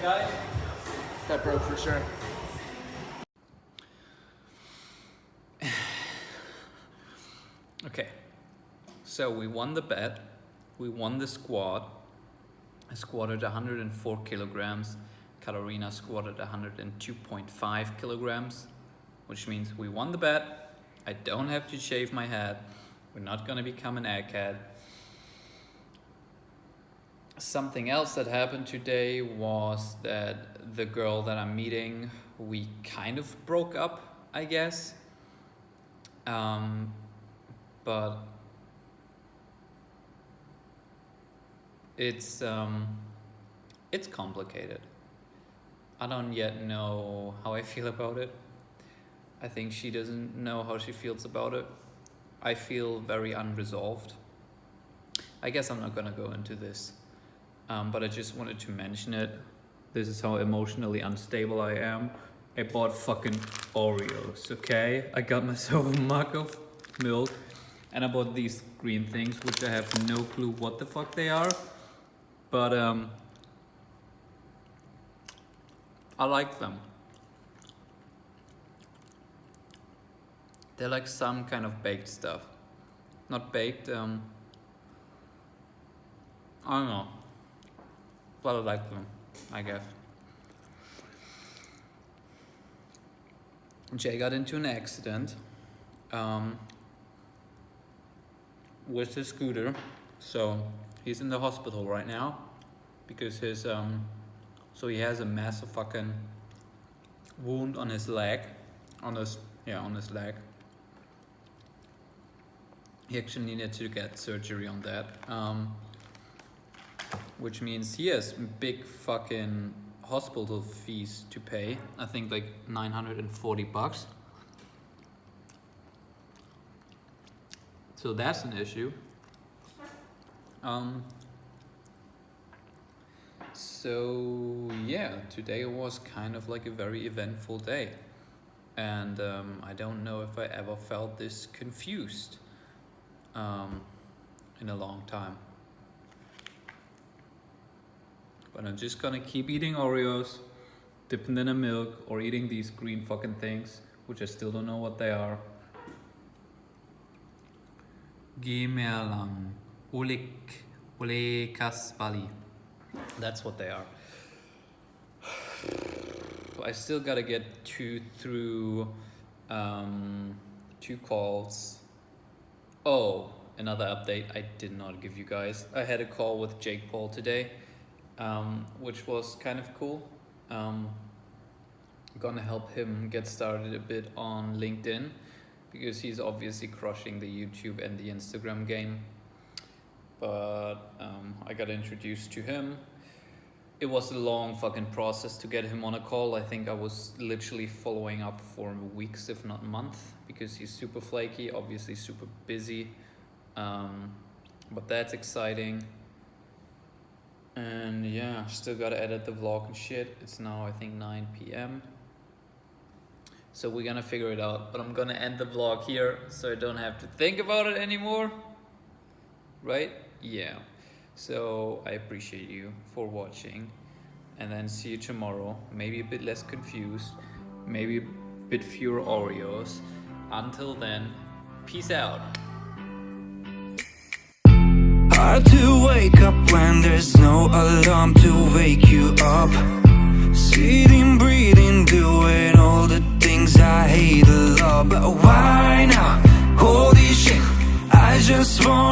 That broke for sure. Okay. So we won the bet. We won the squat. I squatted 104 kilograms. Katarina squatted 102.5 kilograms, which means we won the bet. I don't have to shave my head. We're not gonna become an egghead. Something else that happened today was that the girl that I'm meeting, we kind of broke up, I guess. Um, but it's um, it's complicated. I don't yet know how I feel about it. I think she doesn't know how she feels about it. I feel very unresolved. I guess I'm not gonna go into this, um, but I just wanted to mention it. This is how emotionally unstable I am. I bought fucking Oreos, okay? I got myself a mug of milk and I bought these green things, which I have no clue what the fuck they are. But um, I like them. They're like some kind of baked stuff. Not baked, um, I don't know. But I like them, I guess. Jay got into an accident um, with his scooter. So he's in the hospital right now because his, um, so he has a massive fucking wound on his leg, on his, yeah, on his leg. He actually needed to get surgery on that. Um, which means he has big fucking hospital fees to pay. I think like 940 bucks. So that's an issue. Um, so yeah, today was kind of like a very eventful day. And um, I don't know if I ever felt this confused um, in a long time. But I'm just gonna keep eating Oreos, dipping them in milk, or eating these green fucking things, which I still don't know what they are. That's what they are. I still gotta get two through um, two calls. Oh, another update I did not give you guys. I had a call with Jake Paul today um, which was kind of cool. Um, gonna help him get started a bit on LinkedIn because he's obviously crushing the YouTube and the Instagram game. But um, I got introduced to him. It was a long fucking process to get him on a call. I think I was literally following up for weeks, if not months, because he's super flaky, obviously super busy. Um, but that's exciting and yeah still gotta edit the vlog and shit. It's now i think 9 p.m so we're gonna figure it out. But i'm gonna end the vlog here so i don't have to think about it anymore. Right? Yeah. So i appreciate you for watching. And then see you tomorrow. Maybe a bit less confused. Maybe a bit fewer oreos. Until then peace out Hard to wake up when there's no alarm to wake you up Sitting, breathing, doing all the things I hate a lot But why now? Holy shit I just wanna